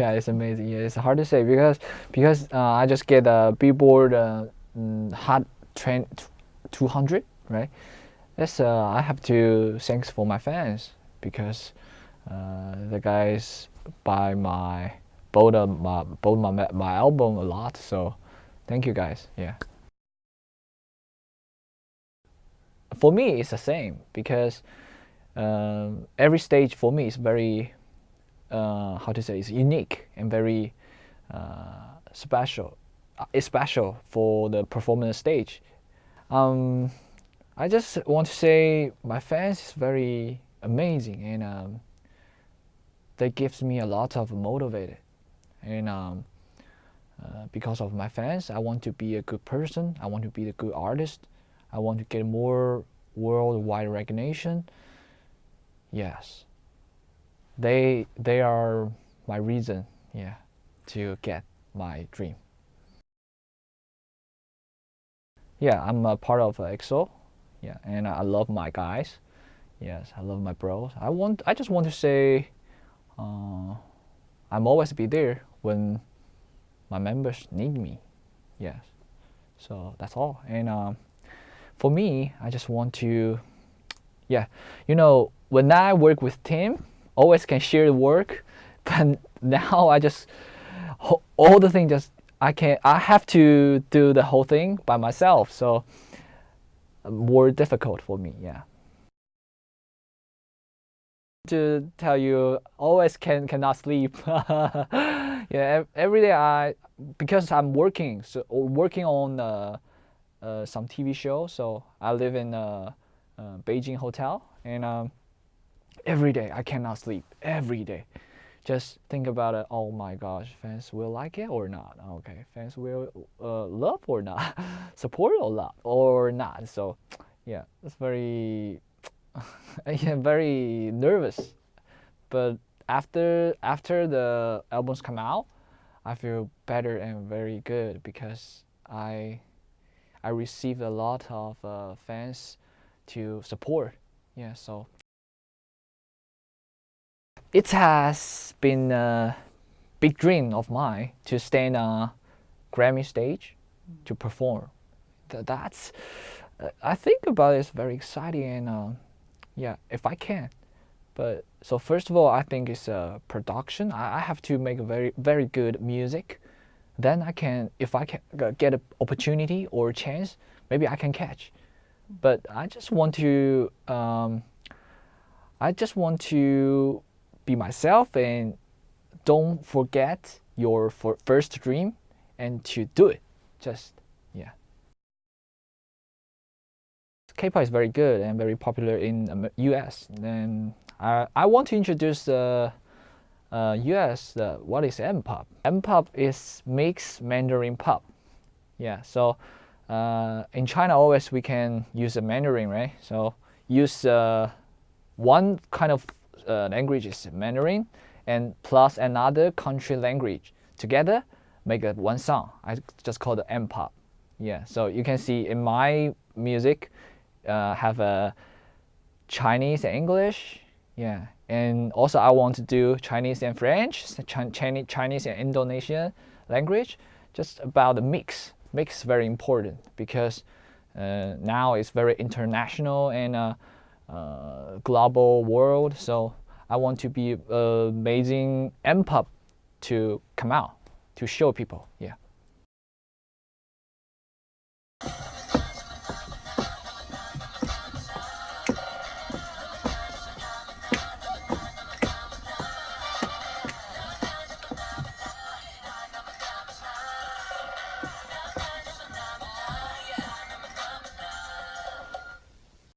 god, it's amazing. Yeah, it's hard to say because because uh, I just get a Billboard uh, mm, Hot Trend 200, right? That's uh, I have to thanks for my fans because uh, the guys buy my of my both my my album a lot. So thank you guys. Yeah. For me, it's the same because um, every stage for me is very uh, how to say it's unique and very uh, special. Uh, it's special for the performance stage. Um, I just want to say my fans is very amazing and um, that gives me a lot of motivated and um, uh, because of my fans I want to be a good person I want to be a good artist I want to get more worldwide recognition yes they they are my reason yeah to get my dream. Yeah I'm a part of EXO yeah and I love my guys yes I love my bros. I want I just want to say uh, I'm always be there when my members need me yes. So that's all and um, for me I just want to yeah you know when I work with team always can share the work but now I just all the things just I can I have to do the whole thing by myself so more difficult for me yeah. To tell you always can cannot sleep. Yeah every day i because i'm working so working on uh, uh, some tv show so i live in a, a beijing hotel and um, every day. I cannot sleep every day. Just think about it. Oh my gosh fans will like it or not? Okay fans will uh, love or not? Support or not or not? So yeah it's very yeah, very nervous. But after after the albums come out, I feel better and very good because I I received a lot of uh, fans to support. Yeah, so it has been a big dream of mine to stand on Grammy stage to perform. That's I think about it, it's very exciting and. Uh, yeah, if I can. But so first of all, I think it's a production. I, I have to make very very good music. Then I can, if I can get an opportunity or a chance, maybe I can catch. But I just want to, um, I just want to be myself and don't forget your first dream and to do it. Just yeah. K-pop is very good and very popular in US. And I, I want to introduce the uh, US, uh, what is M-pop? M-pop is mixed Mandarin pop. Yeah, so uh, in China always we can use a Mandarin, right? So use uh, one kind of uh, language is Mandarin and plus another country language. Together make a one song. I just call it M-pop. Yeah, so you can see in my music, uh, have a Chinese and English. Yeah, and also I want to do Chinese and French, Chinese, Chinese and Indonesian language. Just about the mix. Mix is very important because uh, now it's very international and uh, uh, global world. So I want to be uh, amazing M-pop to come out to show people. Yeah.